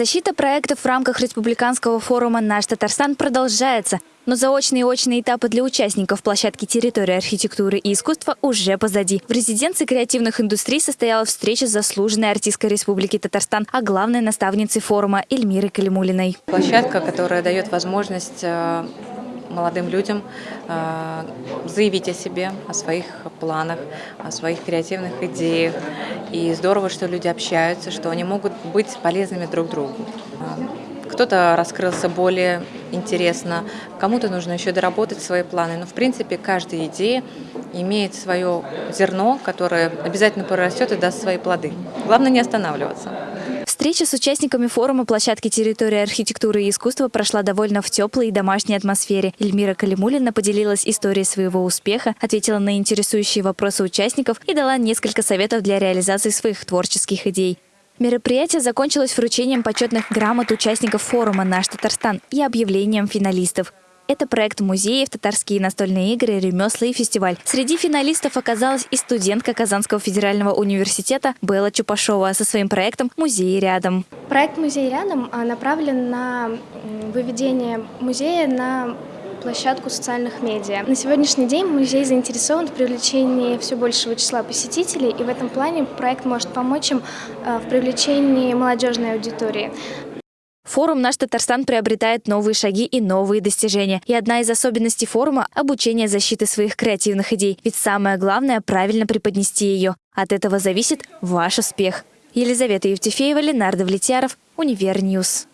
Защита проектов в рамках республиканского форума «Наш Татарстан» продолжается. Но заочные и очные этапы для участников площадки территории архитектуры и искусства уже позади. В резиденции креативных индустрий состоялась встреча с заслуженной артисткой Республики Татарстан, а главной наставницей форума Эльмирой Калимулиной. Площадка, которая дает возможность э, молодым людям э, заявить о себе, о своих планах, о своих креативных идеях. И здорово, что люди общаются, что они могут быть полезными друг другу. Э, кто-то раскрылся более интересно, кому-то нужно еще доработать свои планы. Но, в принципе, каждая идея имеет свое зерно, которое обязательно прорастет и даст свои плоды. Главное не останавливаться. Встреча с участниками форума площадки территории архитектуры и искусства прошла довольно в теплой и домашней атмосфере. Эльмира Калимулина поделилась историей своего успеха, ответила на интересующие вопросы участников и дала несколько советов для реализации своих творческих идей. Мероприятие закончилось вручением почетных грамот участников форума «Наш Татарстан» и объявлением финалистов. Это проект музеев, татарские настольные игры, ремесла и фестиваль. Среди финалистов оказалась и студентка Казанского федерального университета Белла Чупашова со своим проектом «Музей рядом». Проект «Музей рядом» а, направлен на выведение музея на площадку социальных медиа. На сегодняшний день музей заинтересован в привлечении все большего числа посетителей, и в этом плане проект может помочь им а, в привлечении молодежной аудитории. Форум «Наш Татарстан» приобретает новые шаги и новые достижения. И одна из особенностей форума – обучение защиты своих креативных идей. Ведь самое главное – правильно преподнести ее. От этого зависит ваш успех. Елизавета Евтефеева, Ленар Давлетьяров, Univer News.